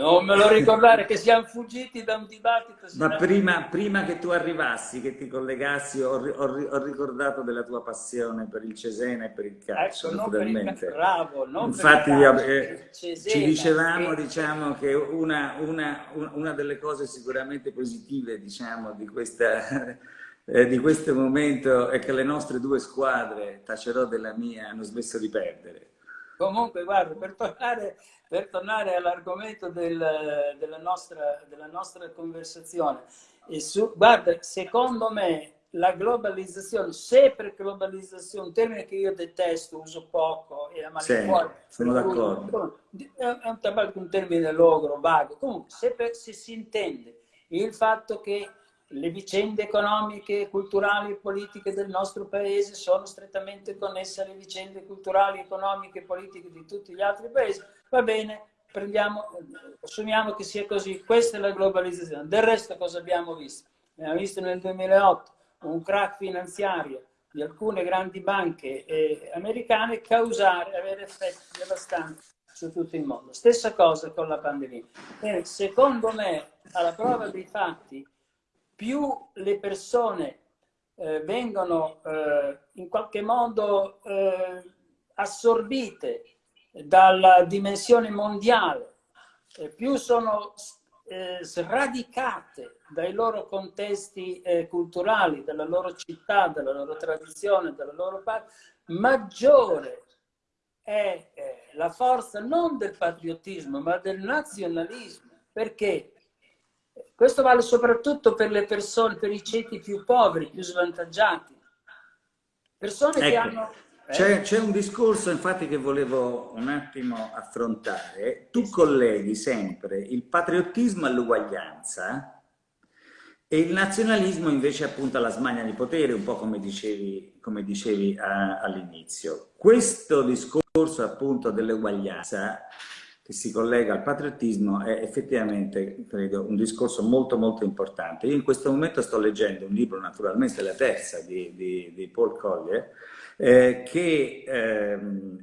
B: non me lo ricordare che siamo fuggiti da un dibattito.
A: Ma prima, prima, che tu arrivassi, che ti collegassi, ho, ho, ho, ricordato della tua passione per il Cesena e per il calcio, ecco, naturalmente.
B: Il, bravo,
A: Infatti eh, Cesena, ci dicevamo che... diciamo, che una, una, una, delle cose sicuramente positive diciamo, di, questa, eh, di questo momento è che le nostre due squadre, Tacerò della mia, hanno smesso di perdere.
B: Comunque, guarda, per tornare per tornare all'argomento del, della, nostra, della, nostra, conversazione, su, guarda, secondo me la globalizzazione, se per globalizzazione, un termine che io detesto, uso poco e a
A: malincuore, sì, sono d'accordo.
B: È un, un termine logro, vago. Comunque, se, per, se si intende il fatto che le vicende economiche, culturali e politiche del nostro paese sono strettamente connesse alle vicende culturali, economiche e politiche di tutti gli altri paesi, va bene, assumiamo che sia così, questa è la globalizzazione. Del resto cosa abbiamo visto? Abbiamo visto nel 2008 un crack finanziario di alcune grandi banche eh, americane causare, avere effetti devastanti su tutto il mondo. Stessa cosa con la pandemia. Bene, secondo me, alla prova dei fatti, più le persone eh, vengono eh, in qualche modo eh, assorbite dalla dimensione mondiale, eh, più sono eh, sradicate dai loro contesti eh, culturali, dalla loro città, dalla loro tradizione, dalla loro parte, maggiore è la forza non del patriottismo ma del nazionalismo. Perché? Questo vale soprattutto per le persone, per i ceti più poveri, più svantaggiati. Persone ecco, che hanno...
A: Eh? C'è un discorso infatti che volevo un attimo affrontare. Tu colleghi sempre il patriottismo all'uguaglianza e il nazionalismo invece appunto alla smania di potere, un po' come dicevi, come dicevi all'inizio. Questo discorso appunto dell'uguaglianza che si collega al patriottismo è effettivamente, credo, un discorso molto molto importante. Io in questo momento sto leggendo un libro, naturalmente la terza, di, di, di Paul Collier, eh, che eh,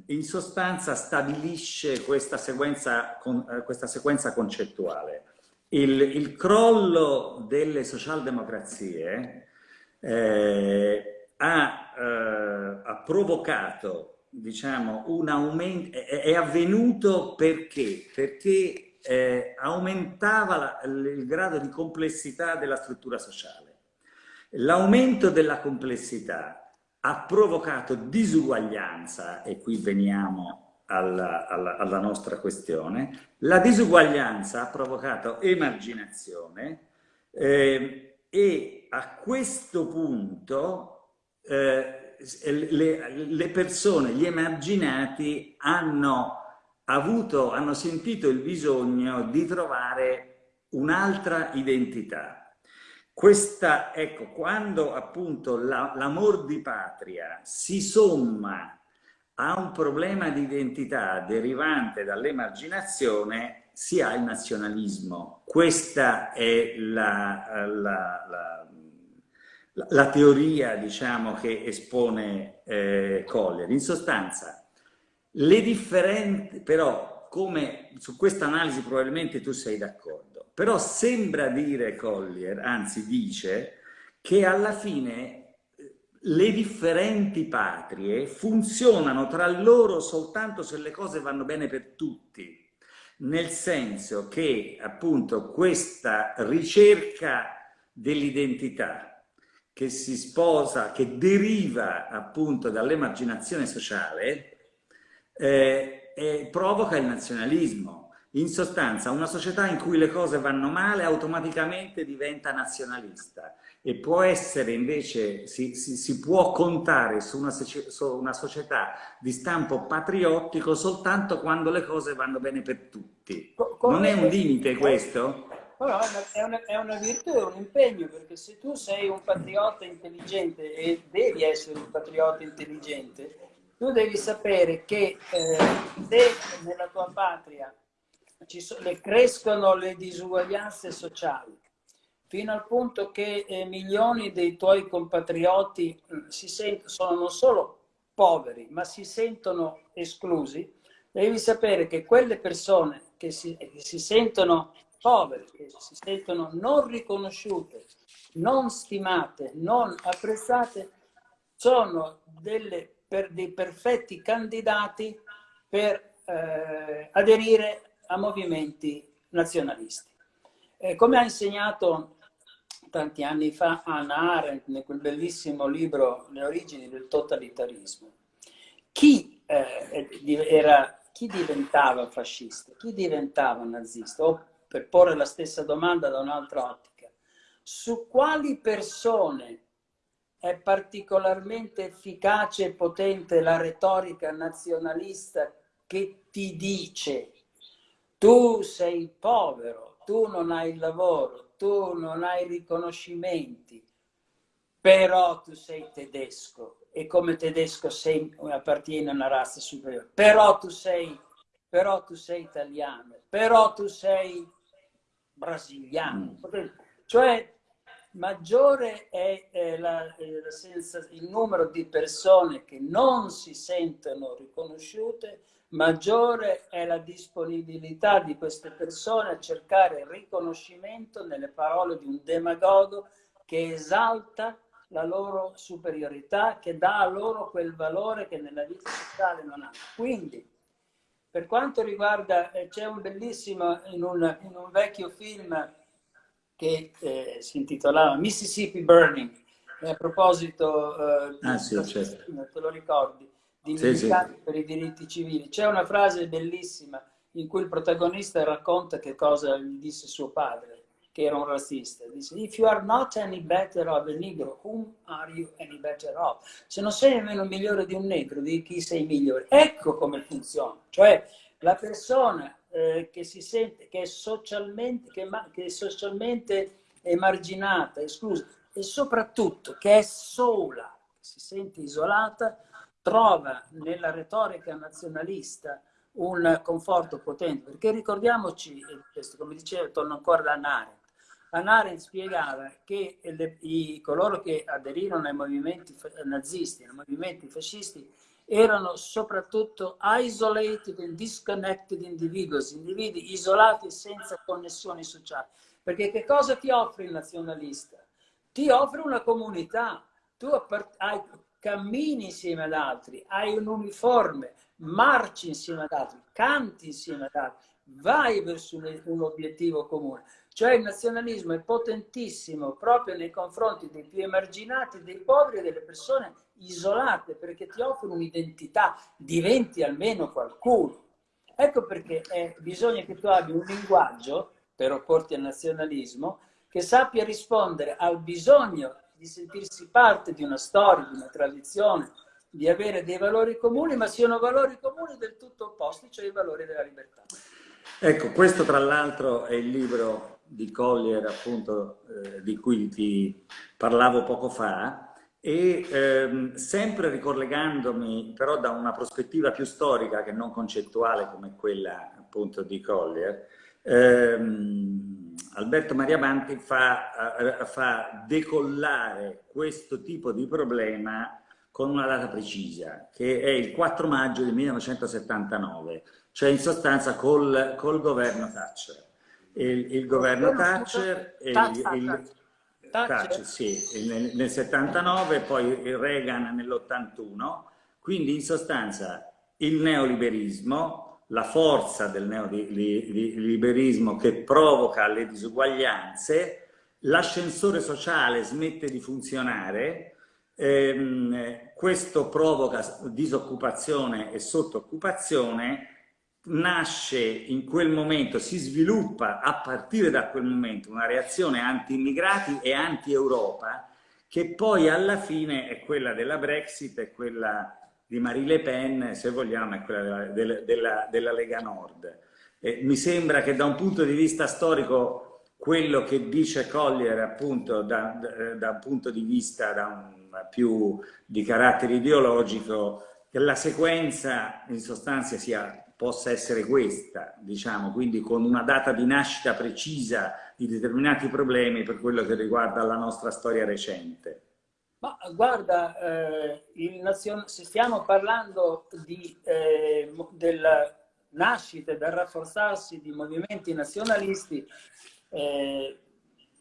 A: in sostanza stabilisce questa sequenza, con, eh, questa sequenza concettuale. Il, il, crollo delle socialdemocrazie eh, ha, eh, ha provocato diciamo, un aumento, è, avvenuto perché? Perché eh, aumentava la, il grado di complessità della struttura sociale. L'aumento della complessità ha provocato disuguaglianza, e qui veniamo alla, alla, alla nostra questione. La disuguaglianza ha provocato emarginazione eh, e a questo punto eh, le, le, persone, gli emarginati hanno avuto, hanno sentito il bisogno di trovare un'altra identità. Questa, ecco, quando appunto l'amor la, di patria si somma a un problema di identità derivante dall'emarginazione, si ha il nazionalismo. Questa è la, la, la teoria, diciamo, che espone eh, Collier. In sostanza, le differenti, però, come su questa analisi probabilmente tu sei d'accordo, però sembra dire Collier, anzi dice, che alla fine eh, le differenti patrie funzionano tra loro soltanto se le cose vanno bene per tutti, nel senso che appunto questa ricerca dell'identità che si sposa, che deriva appunto dall'emarginazione sociale, eh, eh, provoca il nazionalismo in sostanza, una società in cui le cose vanno male automaticamente diventa nazionalista e può essere invece, si, si, si può contare su una, su una, società di stampo patriottico soltanto quando le cose vanno bene per tutti. Come non è un limite questo?
B: No, è una, è una virtù, è un impegno, perché se tu sei un patriota intelligente e devi essere un patriota intelligente, tu devi sapere che eh, se nella tua patria so, le crescono le disuguaglianze sociali, fino al punto che eh, milioni dei tuoi compatrioti eh, si sentono, sono non solo poveri, ma si sentono esclusi, devi sapere che quelle persone che si, che si sentono povere, che si sentono non riconosciute, non stimate, non apprezzate, sono delle, per, dei perfetti candidati per eh, aderire a movimenti nazionalisti. Eh, come ha insegnato tanti anni fa Anna Arendt in quel bellissimo libro Le origini del totalitarismo, chi, eh, era, chi diventava fascista, chi diventava nazista, o per porre la stessa domanda da un'altra ottica, su quali persone è particolarmente efficace e potente la retorica nazionalista che ti dice tu sei povero, tu non hai lavoro, tu non hai riconoscimenti, però tu sei tedesco e come tedesco sei, appartieni a una razza superiore, però tu sei, però tu sei italiano, però tu sei brasiliano. Mm. Cioè, maggiore è, è la, la senza, il numero di persone che non si sentono riconosciute maggiore è la disponibilità di queste persone a cercare riconoscimento nelle parole di un demagogo che esalta la loro superiorità, che dà a loro quel valore che nella vita sociale non hanno. Quindi, per quanto riguarda, eh, c'è un bellissimo, in un, in un, vecchio film che eh, si intitolava Mississippi Burning, a proposito, eh, ah, sì, certo. te lo ricordi? di sì, sì. per i diritti civili. C'è una frase bellissima in cui il protagonista racconta che cosa gli disse suo padre, che era un razzista. Dice, if you are not any better of a negro, whom are you any better of? Se non sei nemmeno migliore di un negro, di chi sei migliore? Ecco come funziona. Cioè, la persona eh, che si sente, che è socialmente, che, che è socialmente emarginata, esclusa, e soprattutto che è sola, si sente isolata, trova nella retorica nazionalista un conforto potente, perché ricordiamoci, come dicevo, torno ancora da Arendt, Arendt spiegava che le, i, coloro che aderirono ai movimenti nazisti, ai movimenti fascisti, erano soprattutto isolated and disconnected individuals, individui isolati senza connessioni sociali. Perché che cosa ti offre il nazionalista? Ti offre una comunità, tu hai cammini insieme ad altri, hai un uniforme, marci insieme ad altri, canti insieme ad altri, vai verso un, un obiettivo comune. Cioè il nazionalismo è potentissimo proprio nei confronti dei più emarginati, dei poveri e delle persone isolate, perché ti offre un'identità, diventi almeno qualcuno. Ecco perché eh, bisogna che tu abbia un linguaggio, per opporti al nazionalismo, che sappia rispondere al bisogno di sentirsi parte di una storia, di una tradizione, di avere dei valori comuni, ma siano valori comuni del tutto opposti, cioè i valori della libertà.
A: Ecco, questo tra l'altro è il libro di Collier, appunto, eh, di cui ti parlavo poco fa, e ehm, sempre ricollegandomi però da una prospettiva più storica che non concettuale come quella appunto di Collier, ehm, Alberto Maria Manti fa, eh, fa decollare questo tipo di problema con una data precisa, che è il 4 maggio del 1979, cioè in sostanza col, col governo Thatcher. Il, il governo Thatcher, il, il, Thatcher, sì, nel, nel 79, poi il Reagan nell'81, quindi in sostanza il neoliberismo, la forza del neoliberismo che provoca le disuguaglianze, l'ascensore sociale smette di funzionare, ehm, questo provoca disoccupazione e sottooccupazione, nasce in quel momento, si sviluppa a partire da quel momento una reazione anti-immigrati e anti-Europa che poi alla fine è quella della Brexit, è quella di Marie Le Pen, se vogliamo, è quella della, della, della, Lega Nord. E mi sembra che da un punto di vista storico quello che dice Collier appunto da, da, da un punto di vista un, più di carattere ideologico, che la sequenza in sostanza sia possa essere questa, diciamo, quindi con una data di nascita precisa di determinati problemi per quello che riguarda la nostra storia recente.
B: Ma guarda, eh, nazion... se stiamo parlando di, eh, della nascita e del rafforzarsi di movimenti nazionalisti, eh,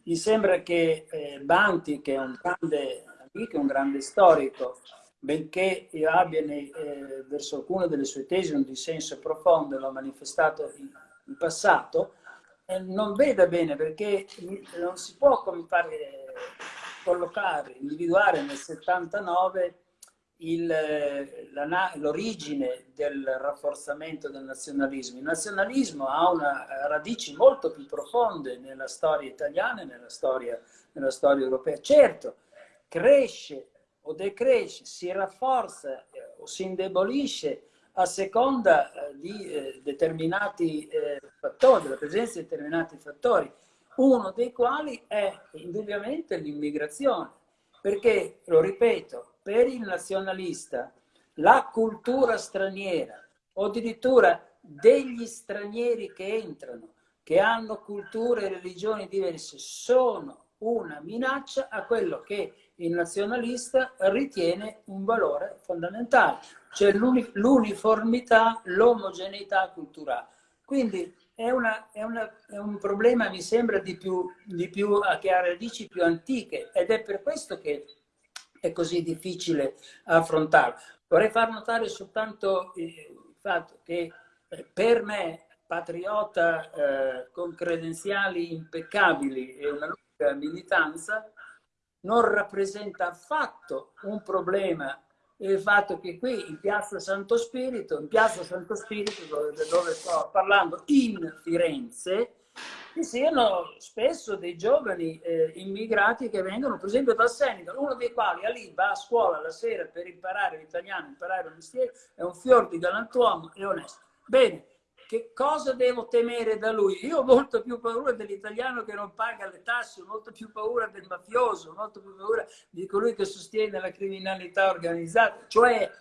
B: mi sembra che eh, Banti, che è un grande amico, un grande storico, benché abbia nei, eh, verso alcune delle sue tesi un dissenso profondo, l'ho manifestato in, in passato, eh, non veda bene perché non si può come fare, collocare, individuare nel 79 l'origine del rafforzamento del nazionalismo. Il nazionalismo ha una radici molto più profonde nella storia italiana e nella storia, nella storia europea. Certo, cresce o decresce, si rafforza eh, o si indebolisce a seconda eh, di eh, determinati fattori, della presenza di determinati fattori, uno dei quali è indubbiamente l'immigrazione, perché, lo ripeto, per il nazionalista la cultura straniera o addirittura degli stranieri che entrano, che hanno culture e religioni diverse, sono una minaccia a quello che il nazionalista ritiene un valore fondamentale, cioè l'uniformità, l'omogeneità culturale. Quindi è, una, è, una, è, un problema, mi sembra, di più, di più, che ha radici più antiche ed è per questo che è così difficile affrontarlo. Vorrei far notare soltanto il fatto che eh, per me, patriota eh, con credenziali impeccabili e una lunga militanza, non rappresenta affatto un problema il fatto che qui in piazza Santo Spirito, in piazza Santo Spirito dove, dove sto parlando in Firenze, ci siano spesso dei giovani eh, immigrati che vengono per esempio dal Senegal, uno dei quali lì va a scuola la sera per imparare l'italiano, imparare il mestiere, è un fior di galantuomo e onesto. Bene, che cosa devo temere da lui? Io ho molto più paura dell'italiano che non paga le tasse, ho molto più paura del mafioso, ho molto più paura di colui che sostiene la criminalità organizzata. Cioè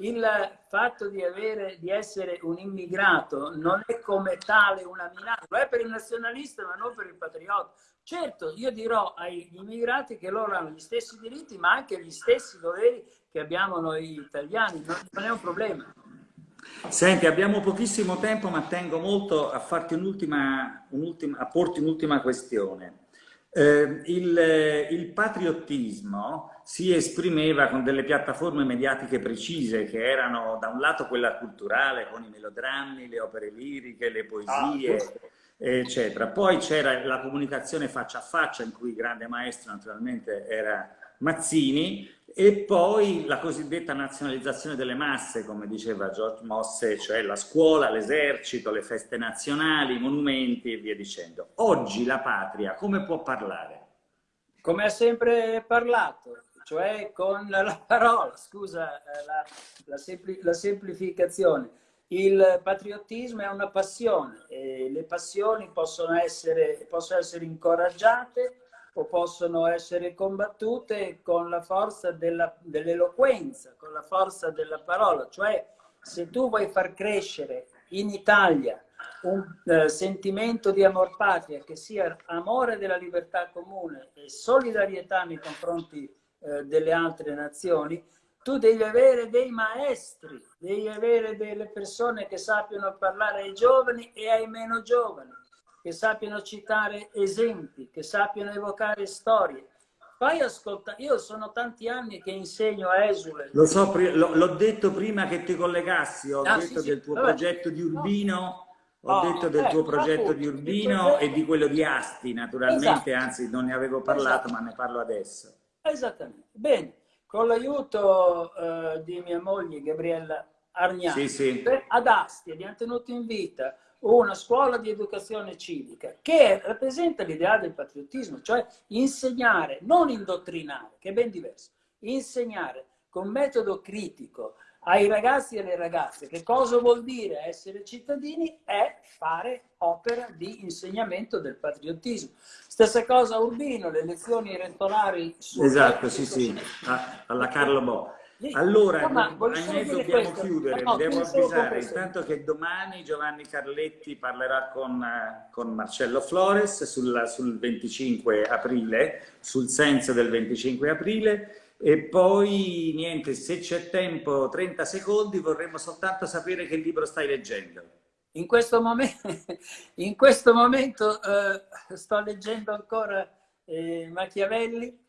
B: il fatto di, avere, di essere un immigrato non è come tale una minaccia, lo è per il nazionalista ma non per il patriota. Certo, io dirò agli immigrati che loro hanno gli stessi diritti ma anche gli stessi doveri che abbiamo noi italiani, non è un problema.
A: Senti, abbiamo pochissimo tempo, ma tengo molto a, farti un'ultima, un a porti un'ultima questione. Eh, il, il, patriottismo si esprimeva con delle piattaforme mediatiche precise che erano da un lato quella culturale con i melodrammi, le opere liriche, le poesie, ah, eccetera. Poi c'era la comunicazione faccia a faccia, in cui il grande maestro naturalmente era Mazzini, e poi la cosiddetta nazionalizzazione delle masse, come diceva George Mosse, cioè la scuola, l'esercito, le feste nazionali, i monumenti e via dicendo. Oggi la patria come può parlare?
B: Come ha sempre parlato, cioè con la parola, scusa eh, la, la, sempli, la semplificazione. Il patriottismo è una passione e le passioni possono essere, possono essere incoraggiate possono essere combattute con la forza dell'eloquenza, con la forza della parola. Cioè, se tu vuoi far crescere in Italia un eh, sentimento di amor patria che sia amore della libertà comune e solidarietà nei confronti eh, delle altre nazioni, tu devi avere dei maestri, devi avere delle persone che sappiano parlare ai giovani e ai meno giovani che sappiano citare esempi, che sappiano evocare storie. Fai ascoltare, io sono tanti anni che insegno a Esule.
A: Lo so, l'ho detto prima che ti collegassi, ho ah, detto sì, del tuo vabbè. progetto di Urbino, no. ho oh, detto del eh, tuo progetto di Urbino progetto... e di quello di Asti, naturalmente, esatto. anzi non ne avevo parlato, esatto. ma ne parlo adesso.
B: Esattamente, bene, con l'aiuto uh, di mia moglie Gabriella Argnani, sì, sì. ad Asti abbiamo tenuto in vita una scuola di educazione civica che rappresenta l'idea del patriottismo, cioè insegnare, non indottrinare, che è ben diverso, insegnare con metodo critico ai ragazzi e alle ragazze che cosa vuol dire essere cittadini è fare opera di insegnamento del patriottismo. Stessa cosa a Urbino, le lezioni elettorali...
A: Esatto, sì, sì, alla Carlo Bo. Allora, no, Agnese, dobbiamo questo. chiudere, no, devo avvisare intanto che domani Giovanni Carletti parlerà con, eh, con Marcello Flores sulla, sul 25 aprile, sul senso del 25 aprile e poi niente, se c'è tempo, 30 secondi, vorremmo soltanto sapere che libro stai leggendo.
B: In questo momento, in questo momento eh, sto leggendo ancora eh, Machiavelli,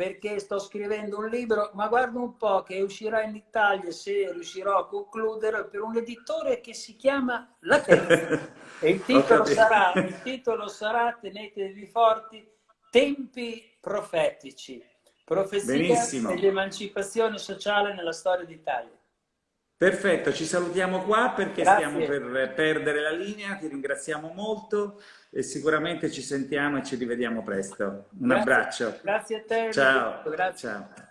B: perché sto scrivendo un libro, ma guarda un po' che uscirà in Italia se riuscirò a concludere per un editore che si chiama La Terza. e il titolo, sarà, il titolo sarà, tenetevi forti, Tempi profetici, profezia dell'emancipazione sociale nella storia d'Italia.
A: Perfetto, ci salutiamo qua perché Grazie. stiamo per perdere la linea, ti ringraziamo molto e sicuramente ci sentiamo e ci rivediamo presto. Un
B: Grazie.
A: abbraccio.
B: Grazie a te.
A: Ciao. Ciao.